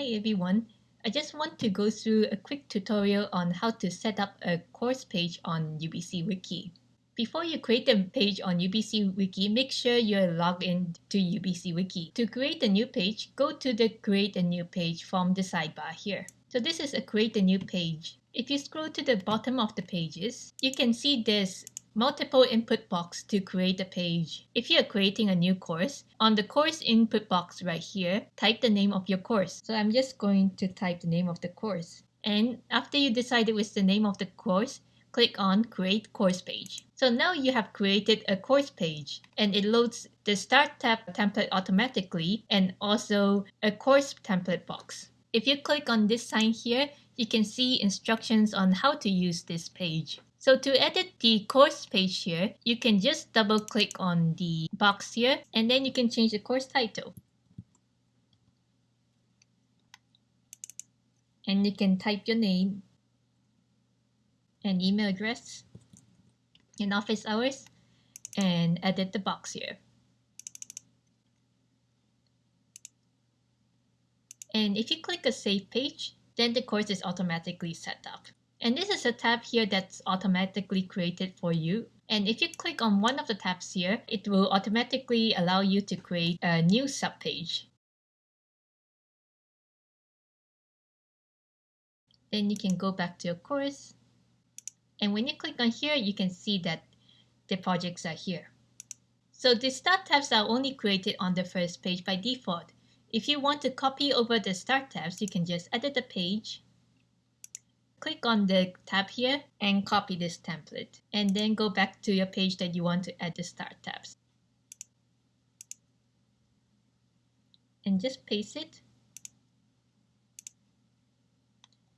Hi everyone, I just want to go through a quick tutorial on how to set up a course page on UBC Wiki. Before you create a page on UBC Wiki, make sure you're logged in to UBC Wiki. To create a new page, go to the create a new page from the sidebar here. So this is a create a new page. If you scroll to the bottom of the pages, you can see there's multiple input box to create a page. If you're creating a new course, on the course input box right here, type the name of your course. So I'm just going to type the name of the course. And after you decided with the name of the course, click on create course page. So now you have created a course page and it loads the start tab template automatically and also a course template box. If you click on this sign here, you can see instructions on how to use this page. So to edit the course page here, you can just double click on the box here and then you can change the course title. And you can type your name and email address and office hours and edit the box here. And if you click a save page, then the course is automatically set up. And this is a tab here that's automatically created for you. And if you click on one of the tabs here, it will automatically allow you to create a new subpage. Then you can go back to your course. And when you click on here, you can see that the projects are here. So the start tabs are only created on the first page by default. If you want to copy over the start tabs, you can just edit the page click on the tab here and copy this template and then go back to your page that you want to add the start tabs and just paste it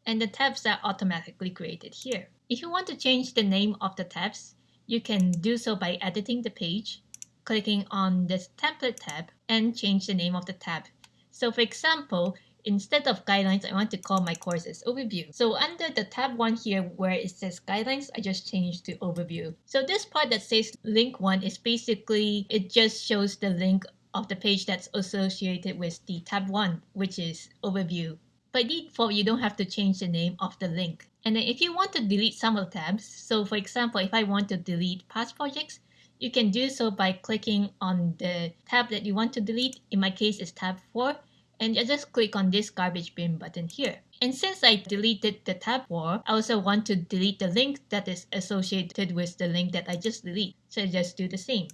and the tabs are automatically created here. If you want to change the name of the tabs, you can do so by editing the page, clicking on this template tab and change the name of the tab. So for example, Instead of guidelines, I want to call my courses overview. So under the tab 1 here where it says guidelines, I just changed to overview. So this part that says link 1 is basically, it just shows the link of the page that's associated with the tab 1, which is overview. By default, you don't have to change the name of the link. And then if you want to delete some of the tabs, so for example, if I want to delete past projects, you can do so by clicking on the tab that you want to delete. In my case, it's tab 4 and I just click on this garbage bin button here. And since I deleted the tab 4, I also want to delete the link that is associated with the link that I just deleted. So I just do the same.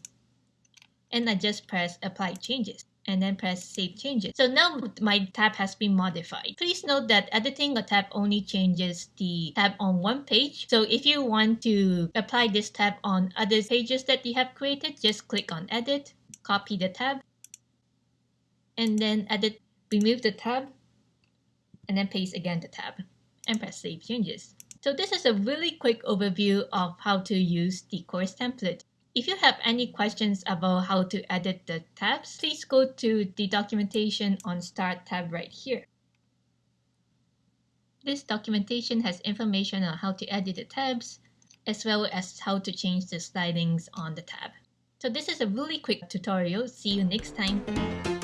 And I just press apply changes and then press save changes. So now my tab has been modified. Please note that editing a tab only changes the tab on one page. So if you want to apply this tab on other pages that you have created, just click on edit, copy the tab, and then edit remove the tab, and then paste again the tab, and press Save Changes. So this is a really quick overview of how to use the course template. If you have any questions about how to edit the tabs, please go to the documentation on Start tab right here. This documentation has information on how to edit the tabs, as well as how to change the slidings on the tab. So this is a really quick tutorial. See you next time.